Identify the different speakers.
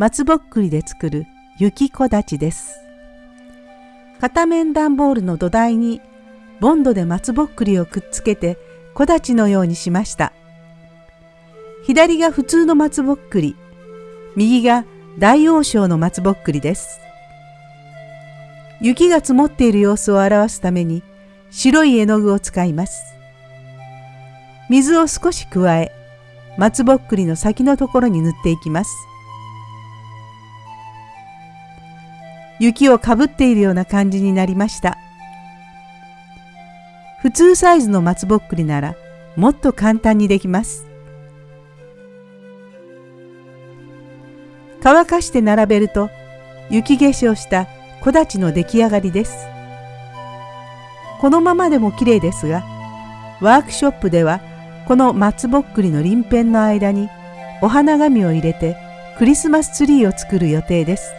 Speaker 1: 松ぼっくりで作る雪木立です。片面段ボールの土台にボンドで松ぼっくりをくっつけて木立のようにしました。左が普通の松ぼっくり、右が大王将の松ぼっくりです。雪が積もっている様子を表すために白い絵の具を使います。水を少し加え、松ぼっくりの先のところに塗っていきます。雪をかぶっているような感じになりました。普通サイズの松ぼっくりならもっと簡単にできます。乾かして並べると雪化粧した木立の出来上がりです。このままでも綺麗ですが、ワークショップではこの松ぼっくりの鱗片の間にお花紙を入れてクリスマスツリーを作る予定です。